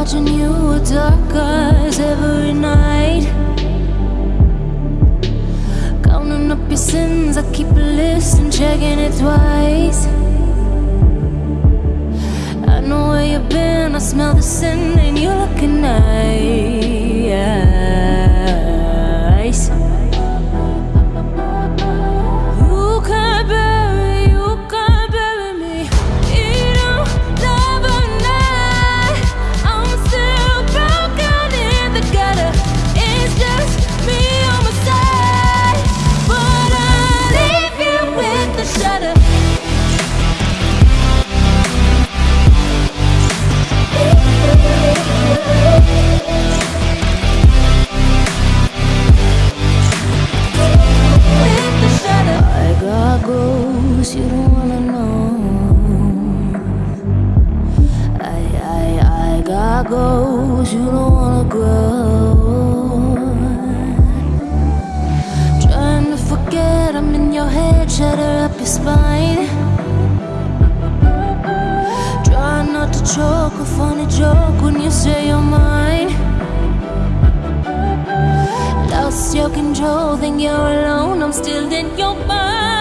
watching you with dark eyes every night. Counting up your sins, I keep a list and checking it twice. I know where you've been, I smell the sin and you're looking nice. you don't wanna know. I, I, I got goals you don't wanna grow. Trying to forget I'm in your head, shatter up your spine. Try not to choke, a funny joke when you say you're mine. Lost your control, think you're alone, I'm still in your mind.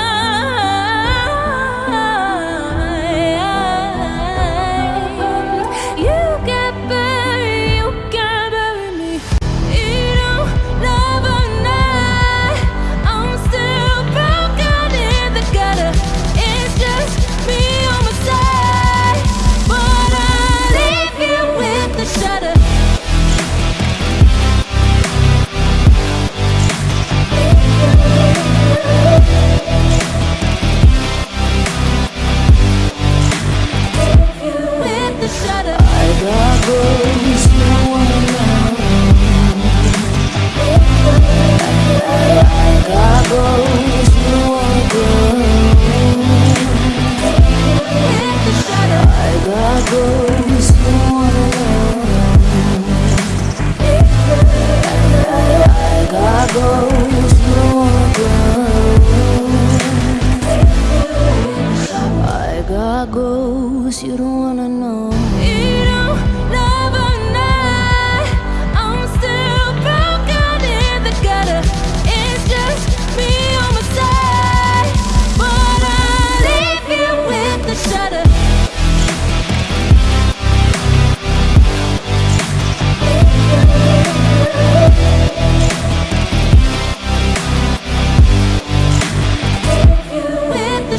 Oh.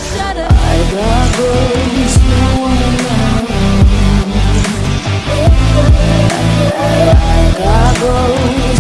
I got brothers I got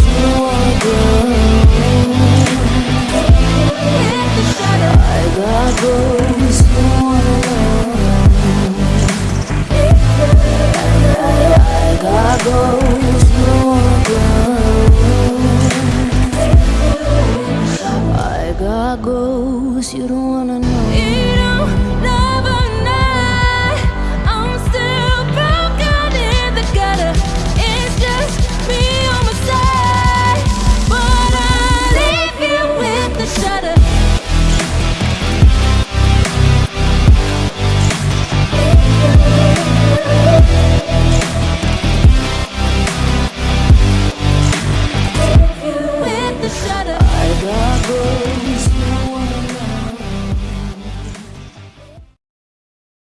the show.